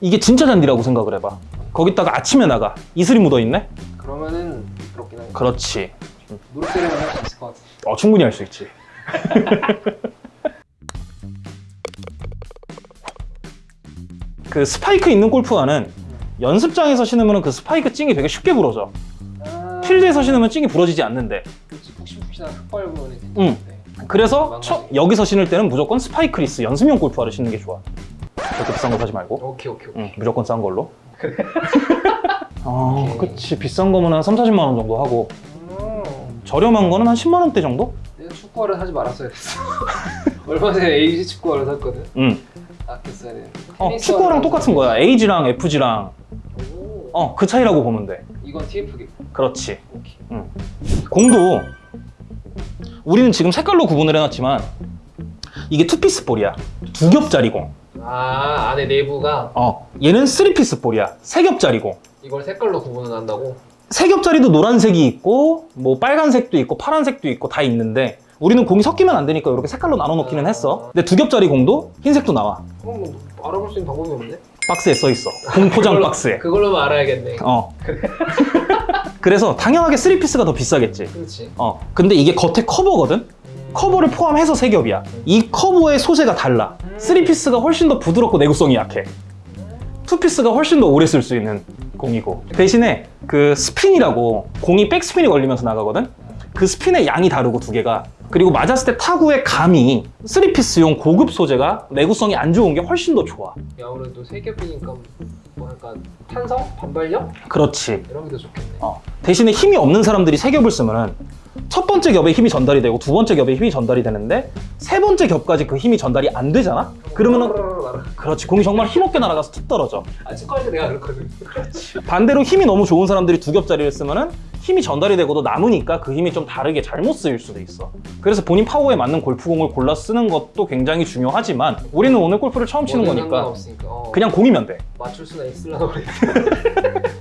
이게 진짜 잔디라고 생각을 해봐 거기다가 아침에 나가 이슬이 묻어있네? 그러면은 그렇긴 하네. 그렇지 노력대로는 할수 있을 것 같아. 어, 충분히 할 수 있지 그 스파이크 있는 골프화는 연습장에서 신으면 그 스파이크 찡이 되게 쉽게 부러져 아, 필드에서 신으면 찡이 부러지지 않는데 그렇지. 푹신푹신한 흙밭 부분이 응. 그래서 처- 여기서 신을 때는 무조건 spikeless 연습용 골프화를 신는 게 좋아 그렇게 비싼 거 사지 말고 오케이 오케이 오케이. 응, 무조건 싼 걸로 아 오케이. 그치 비싼 거면 한 3, 40만 원 정도 하고 음, 저렴한 거는 한 10만 원대 정도? 내가 축구화를 사지 말았어야 됐어. 얼마 전에 에이지 축구화를 샀거든. 응 아꼈어야 돼. 어, 축구화랑 똑같은 거야 AG랑 FG랑 오, 어그 차이라고 보면 돼 이건 TF겠고. 그렇지 오케이. 공도 우리는 지금 색깔로 구분을 해놨지만 이게 투피스 볼이야 두 겹짜리 공 아 안에 내부가? 어, 얘는 쓰리피스 볼이야. 세 겹짜리 공 이걸 색깔로 구분을 한다고? 세 겹짜리도 노란색이 있고 뭐 빨간색도 있고 파란색도 있고 다 있는데 우리는 공이 섞이면 안 되니까 이렇게 색깔로 나눠 놓기는 했어. 근데 두 겹짜리 공도 흰색도 나와. 그럼 뭐 알아볼 수 있는 방법이 없네. 박스에 써 있어. 공 포장 그걸로- 박스에. 그걸로만 알아야겠네. 어. 그래서 당연하게 쓰리피스가 더 비싸겠지. 그렇지. 어 근데 이게 겉에 커버거든? 음, 커버를 포함해서 세 겹이야 이 커버의 소재가 달라 쓰리피스가 훨씬 더 부드럽고 내구성이 약해 투피스가 훨씬 더 오래 쓸 수 있는 공이고 대신에 그 스핀이라고 공이 백스핀이 걸리면서 나가거든 그 스핀의 양이 다르고 두 개가 그리고 맞았을 때 타구의 감이 쓰리피스용 고급 소재가 내구성이 안 좋은 게 훨씬 더 좋아 아무래도 세 겹이니까 뭐 약간 탄성? 반발력? 그렇지 이런 게 더 좋겠네. 어. 대신에 힘이 없는 사람들이 세 겹을 쓰면은 첫 번째 겹에 힘이 전달이 되고 두 번째 겹에 힘이 전달이 되는데 세 번째 겹까지 그 힘이 전달이 안 되잖아? 그러면은 그렇지 공이 정말 힘없게 날아가서 툭 떨어져 아 축구할 때 내가 그렇거든. 반대로 힘이 너무 좋은 사람들이 두 겹짜리를 쓰면은 힘이 전달이 되고도 남으니까 그 힘이 좀 다르게 잘못 쓰일 수도 있어 그래서 본인 파워에 맞는 골프공을 골라 쓰는 것도 굉장히 중요하지만 우리는 오늘 골프를 처음 치는 거니까. 어, 그냥 공이면 돼 맞출 수나 있으려나 그래.